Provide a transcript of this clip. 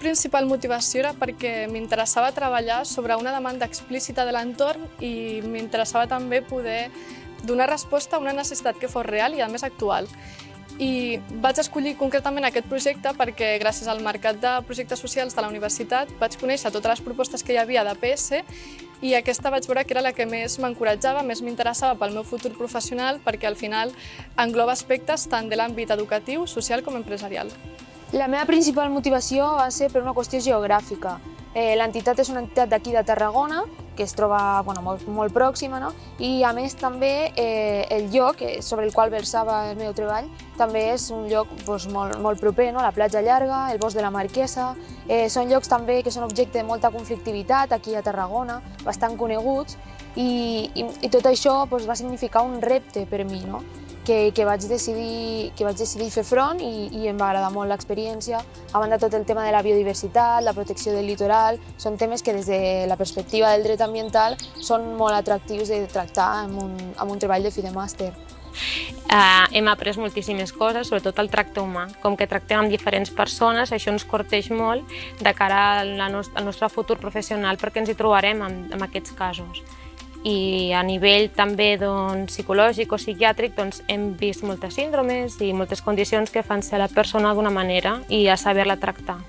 principal motivació era perquè m'interessava treballar sobre una demanda explícita de l'entorn i m'interessava també poder donar resposta a una necessitat que fos real i a més actual. I vaig escollir concretament aquest projecte perquè gràcies al mercat de projectes socials de la universitat vaig conèixer totes les propostes que hi havia de PS i aquesta vaig veure que era la que més m'encoratjava, més m'interessava pel meu futur professional perquè al final engloba aspectes tant de l'àmbit educatiu, social com empresarial. La meva principal motivació va ser per una qüestió geogràfica. Eh, L'entitat és una entitat d'aquí de Tarragona, que es troba bueno, molt, molt pròxima, no? i a més també eh, el lloc eh, sobre el qual versava el meu treball també és un lloc doncs, molt, molt proper, no? la platja llarga, el bosc de la Marquesa, eh, són llocs també que són objecte de molta conflictivitat aquí a Tarragona, bastant coneguts, i, i, i tot això doncs, va significar un repte per mi. No? Que, que, vaig decidir, que vaig decidir fer front i, i em va agradar molt l'experiència. A banda tot el tema de la biodiversitat, la protecció del litoral, són temes que des de la perspectiva del dret ambiental són molt atractius de tractar amb un, amb un treball de fi de màster. Uh, hem après moltíssimes coses, sobretot el tracte humà. Com que tractem amb diferents persones, això ens corteix molt de cara al, al nostre futur professional perquè ens hi trobarem en, en aquests casos i a nivell també doncs, psicològic o psiquiàtric doncs, hem vist moltes síndromes i moltes condicions que fan ser la persona d'una manera i a saber-la tractar.